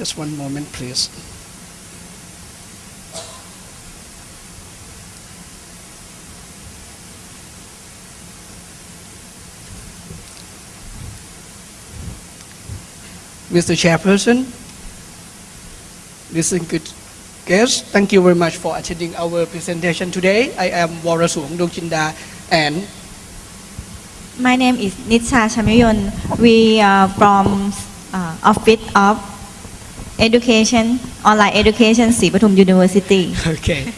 Just one moment, please. Mr. Chairperson, distinguished guests, thank you very much for attending our presentation today. I am Warasuong Dongchinda and My name is Nitsa Chamayon. We are from uh, Office of Education, Online Education, Sripatum University. Okay.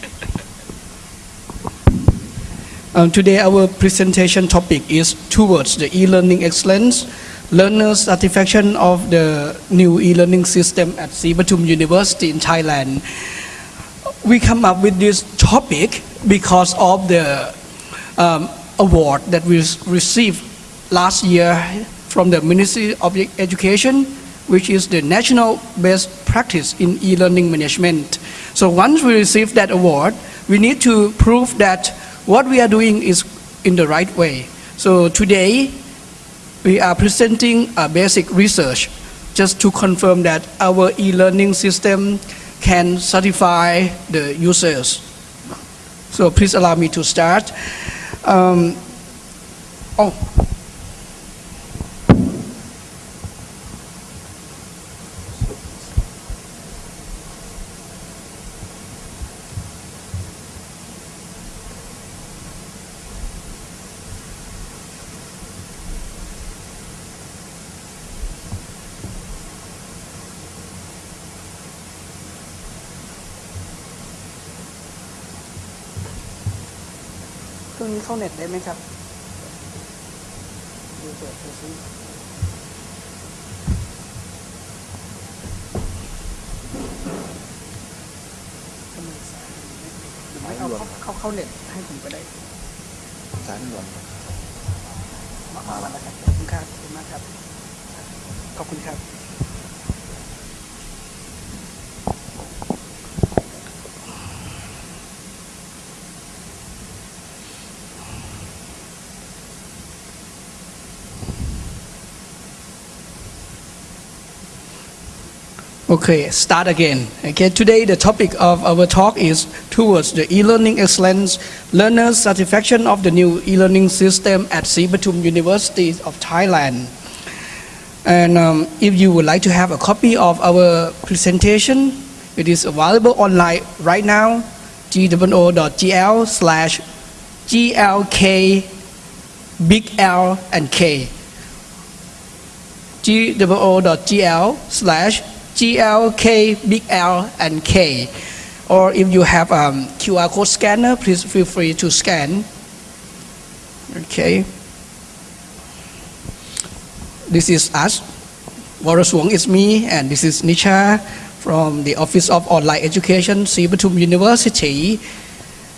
Um, today our presentation topic is towards the e-learning excellence, learner satisfaction of the new e-learning system at Sripatum University in Thailand. We come up with this topic because of the um, award that we received last year from the Ministry of Education, which is the national best practice in e-learning management. So once we receive that award, we need to prove that what we are doing is in the right way. So today, we are presenting a basic research just to confirm that our e-learning system can certify the users. So please allow me to start. Um, oh, เครื่องนี้เข้าเน็ตได้ไหมครับดูเปิดดูซิทำไมสายมันไม่ติดหรือไม่เอาเข้าเข้าเข้าเน็ตให้ผมก็ได้สารหลวงมามาแล้วนะครับขอบคุณครับขอบคุณมากครับ ขอบคุณครับ Okay, start again. Okay, today the topic of our talk is towards the e-learning excellence, learner satisfaction of the new e-learning system at Sripatum University of Thailand. And um, if you would like to have a copy of our presentation, it is available online right now, goo.gl slash glk big L and K goo.gl slash glk big L and K. Or if you have um, QR code scanner, please feel free to scan. Okay. This is us. Warasuong is me, and this is Nisha from the Office of Online Education, Sripatum University.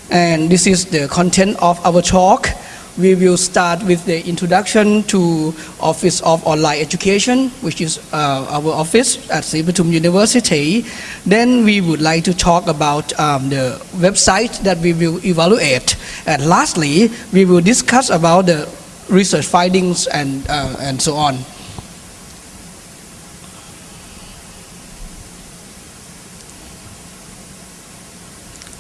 And this is the content of our talk. We will start with the introduction to Office of Online Education, which is uh, our office at Sripatum University. Then we would like to talk about um, the website that we will evaluate. And lastly, we will discuss about the research findings and, uh, and so on.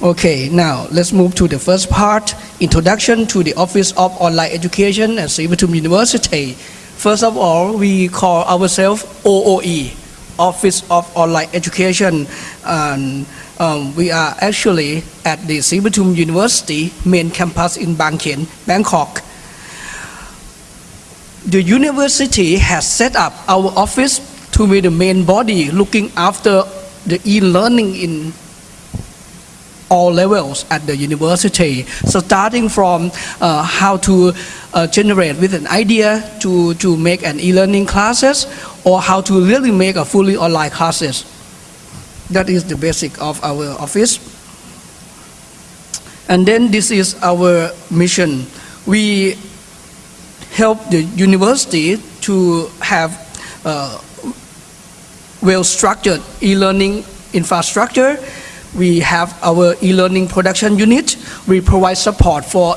Okay, now let's move to the first part, introduction to the Office of Online Education at Sripatum University. First of all, we call ourselves OOE, Office of Online Education. And um, we are actually at the Sripatum University main campus in Bang Khen, Bangkok. The university has set up our office to be the main body looking after the e-learning in all levels at the university. So starting from uh, how to uh, generate with an idea to, to make an e-learning classes or how to really make a fully online classes. That is the basic of our office. And then this is our mission. We help the university to have uh, well-structured e-learning infrastructure we have our e-learning production unit. We provide support for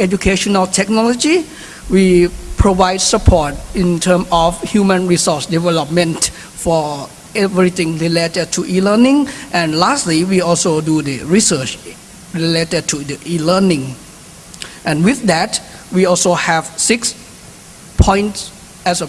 educational technology. We provide support in terms of human resource development for everything related to e-learning. And lastly, we also do the research related to the e-learning. And with that, we also have six points as a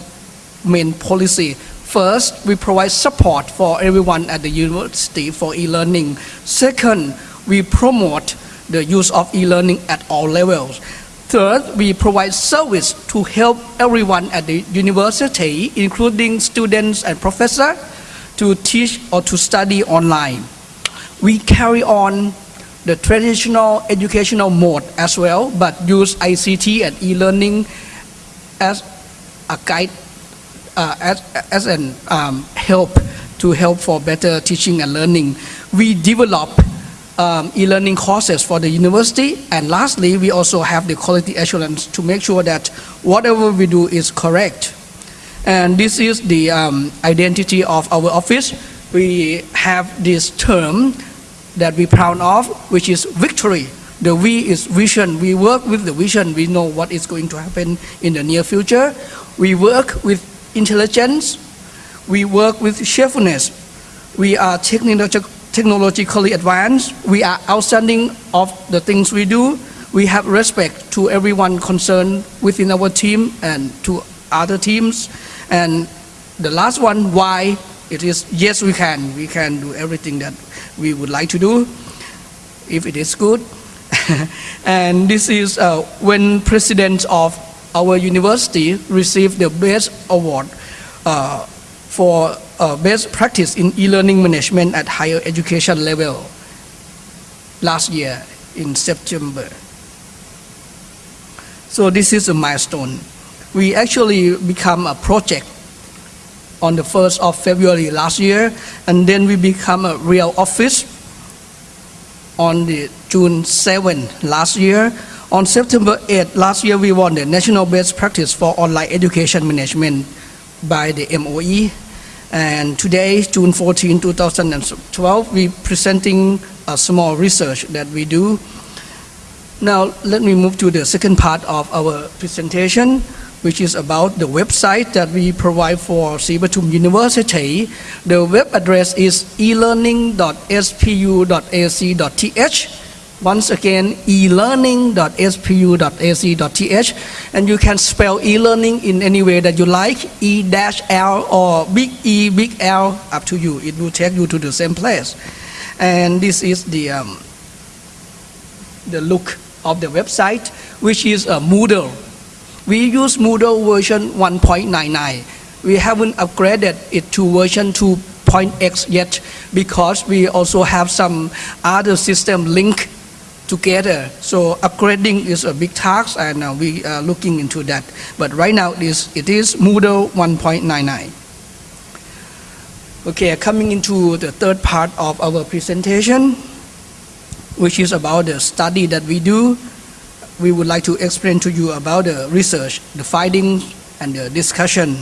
main policy. First, we provide support for everyone at the university for e-learning. Second, we promote the use of e-learning at all levels. Third, we provide service to help everyone at the university, including students and professors, to teach or to study online. We carry on the traditional educational mode as well, but use ICT and e-learning as a guide, uh, as, as an um, help to help for better teaching and learning. We develop um, e-learning courses for the university. And lastly, we also have the quality assurance to make sure that whatever we do is correct. And this is the um, identity of our office. We have this term that we proud of, which is victory. The V is vision. We work with the vision. We know what is going to happen in the near future. We work with intelligence. We work with cheerfulness. We are technological technologically advanced. We are outstanding of the things we do. We have respect to everyone concerned within our team and to other teams. And the last one, why? It is yes, we can. We can do everything that we would like to do if it is good. and this is uh, when president of our university received the best award uh, for uh, best practice in e-learning management at higher education level last year in September. So this is a milestone. We actually become a project on the 1st of February last year, and then we become a real office on the June 7 last year. On September 8 last year, we won the National Best Practice for Online Education Management by the MOE. And today, June 14, 2012, we're presenting a small research that we do. Now, let me move to the second part of our presentation, which is about the website that we provide for Sripatum University. The web address is elearning.spu.ac.th. Once again, elearning.spu.ac.th. And you can spell e-learning in any way that you like, E-L or big E, big L, up to you. It will take you to the same place. And this is the, um, the look of the website, which is a Moodle. We use Moodle version 1.99. We haven't upgraded it to version 2.x yet because we also have some other system link together. So upgrading is a big task and uh, we are looking into that. But right now it is, it is Moodle 1.99. Okay, coming into the third part of our presentation, which is about the study that we do. We would like to explain to you about the research, the findings, and the discussion.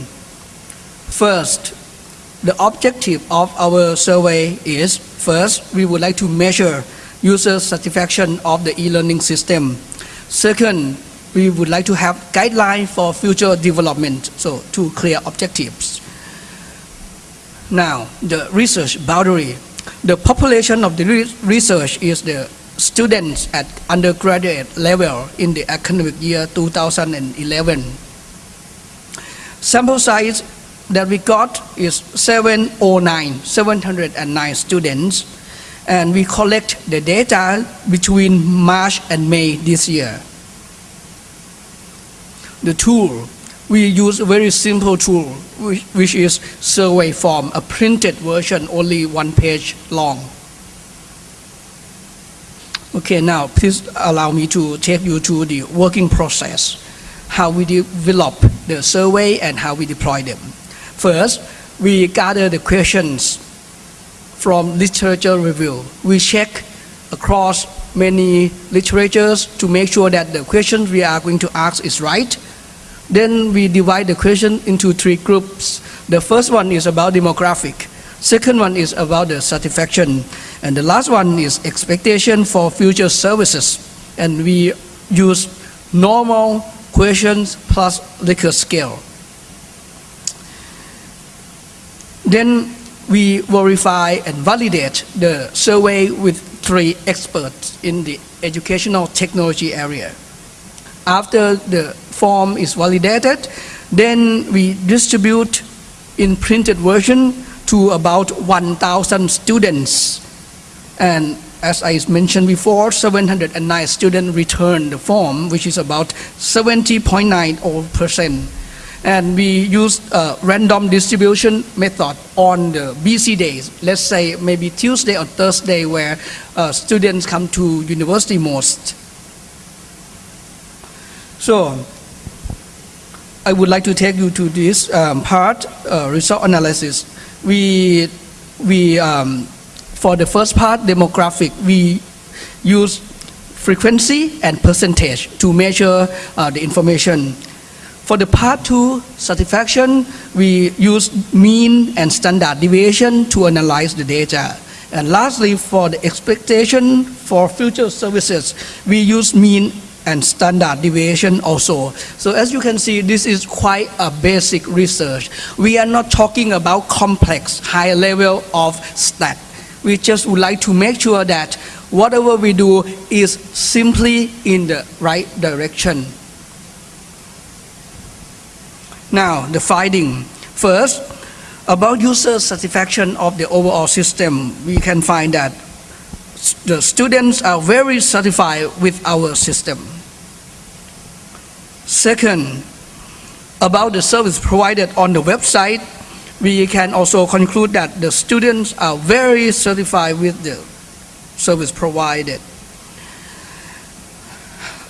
First, the objective of our survey is, first, we would like to measure user satisfaction of the e-learning system. Second, we would like to have guidelines for future development, so two clear objectives. Now, the research boundary. The population of the re- research is the students at undergraduate level in the academic year 2011. Sample size that we got is 709, 709 students, and we collect the data between March and May this year. The tool, we use a very simple tool, which, is survey form, a printed version, only one page long. Okay, now please allow me to take you to the working process, how we develop the survey and how we deploy them. First, we gather the questions from literature review. We check across many literatures to make sure that the question we are going to ask is right. Then we divide the question into three groups. The first one is about demographic. Second one is about the satisfaction. And the last one is expectation for future services. And we use normal questions plus Likert scale. Then we verify and validate the survey with three experts in the educational technology area. After the form is validated, then we distribute in printed version to about 1,000 students. And as I mentioned before, 709 students returned the form, which is about 70.9% and we use a random distribution method on the busy days. Let's say maybe Tuesday or Thursday where uh, students come to university most. So I would like to take you to this um, part, uh, result analysis. We, we um, for the first part, demographic, we use frequency and percentage to measure uh, the information for the part two, satisfaction, we use mean and standard deviation to analyze the data. And lastly, for the expectation for future services, we use mean and standard deviation also. So as you can see, this is quite a basic research. We are not talking about complex, high level of stat. We just would like to make sure that whatever we do is simply in the right direction. Now, the finding. First, about user satisfaction of the overall system, we can find that the students are very satisfied with our system. Second, about the service provided on the website, we can also conclude that the students are very satisfied with the service provided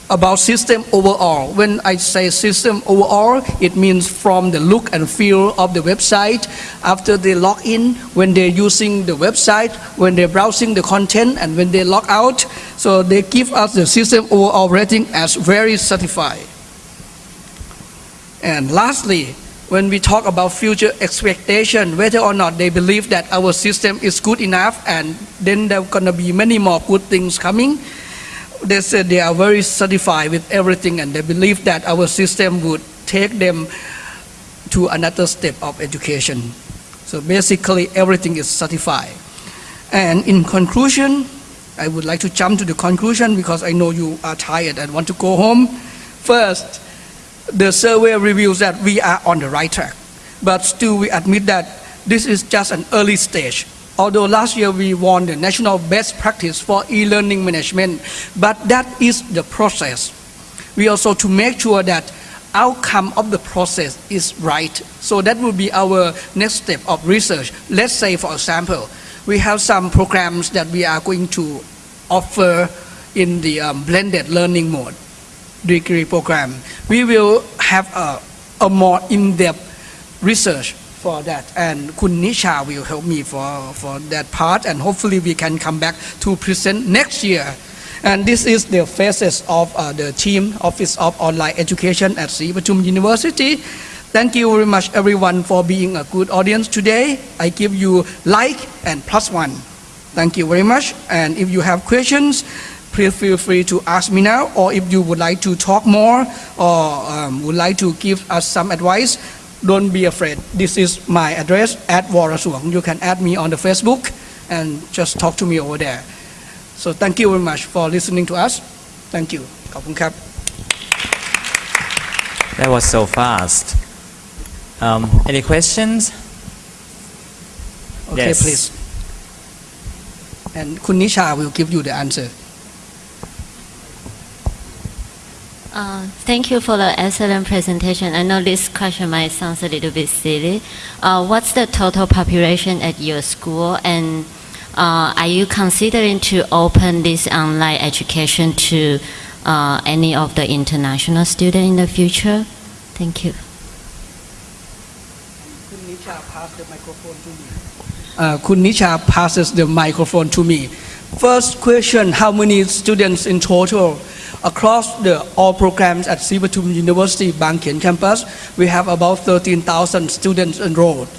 about system overall. When I say system overall, it means from the look and feel of the website, after they log in, when they're using the website, when they're browsing the content, and when they log out. So they give us the system overall rating as very satisfied. And lastly, when we talk about future expectation, whether or not they believe that our system is good enough and then there are gonna be many more good things coming, they said they are very satisfied with everything and they believe that our system would take them to another step of education. So basically everything is satisfied. And in conclusion, I would like to jump to the conclusion because I know you are tired and want to go home. First, the survey reveals that we are on the right track, but still we admit that this is just an early stage Although last year we won the national best practice for e-learning management, but that is the process. We also to make sure that outcome of the process is right. So that will be our next step of research. Let's say, for example, we have some programs that we are going to offer in the um, blended learning mode degree program. We will have a, a more in-depth research for that. And Kun Nisha will help me for, for that part. And hopefully we can come back to present next year. And this is the faces of uh, the team Office of Online Education at Sri University. Thank you very much everyone for being a good audience today. I give you like and plus one. Thank you very much. And if you have questions, please feel free to ask me now. Or if you would like to talk more or um, would like to give us some advice, don't be afraid. This is my address at Warasuang. You can add me on the Facebook and just talk to me over there. So thank you very much for listening to us. Thank you. That was so fast. Um, any questions? Okay, yes. please. And Kunisha will give you the answer. Uh, Thank you for the excellent presentation. I know this question might sound a little bit silly. Uh, What's the total population at your school? And uh, are you considering to open this online education to uh, any of the international students in the future? Thank you. Kun Nisha pass the microphone to me. Uh, Kun Nisha passes the microphone to me. First question, how many students in total? Across the all programs at Sripatum University Bang Khen campus, we have about 13,000 students enrolled.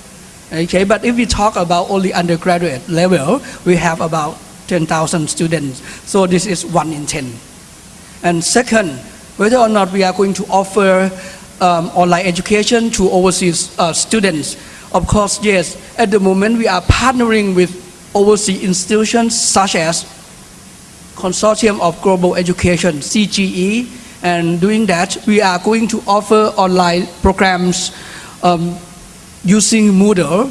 Okay, but if we talk about only undergraduate level, we have about 10,000 students. So this is one in 10. And second, whether or not we are going to offer um, online education to overseas uh, students. Of course, yes. At the moment, we are partnering with overseas institutions such as Consortium of Global Education (CGE), and doing that, we are going to offer online programs um, using Moodle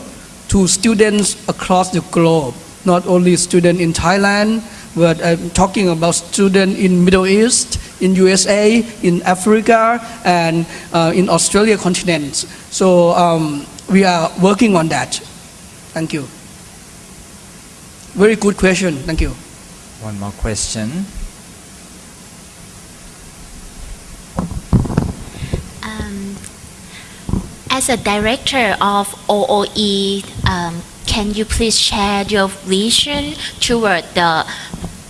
to students across the globe. Not only students in Thailand, but I'm talking about students in Middle East, in USA, in Africa, and uh, in Australia continent. So um, we are working on that. Thank you. Very good question. Thank you. One more question. Um, as a director of OOE, um, can you please share your vision toward the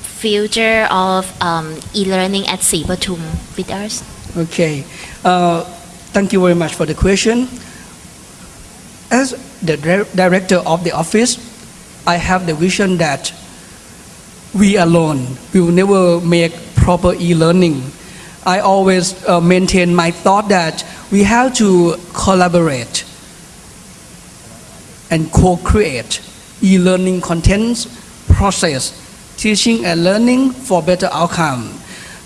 future of um, e-learning at Sripatum with us? Okay. Uh, thank you very much for the question. As the director of the office, I have the vision that we alone will never make proper e-learning. I always uh, maintain my thought that we have to collaborate and co-create e-learning contents, process, teaching and learning for better outcome.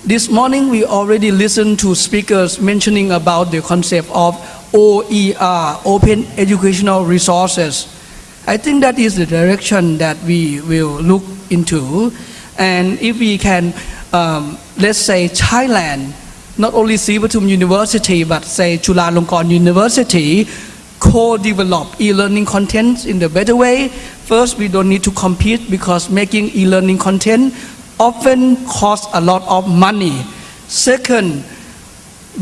This morning we already listened to speakers mentioning about the concept of OER, Open Educational Resources. I think that is the direction that we will look into. And if we can, um, let's say Thailand, not only Sripatum University, but say Chulalongkorn University, co-develop e-learning content in the better way. First, we don't need to compete because making e-learning content often costs a lot of money. Second,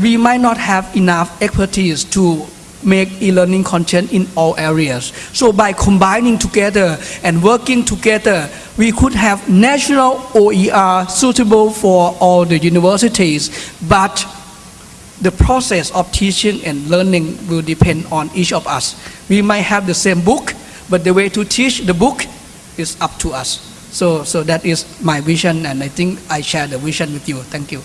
we might not have enough expertise to make e-learning content in all areas. So by combining together and working together, we could have national OER suitable for all the universities, but the process of teaching and learning will depend on each of us. We might have the same book, but the way to teach the book is up to us. So, so that is my vision, and I think I share the vision with you. Thank you.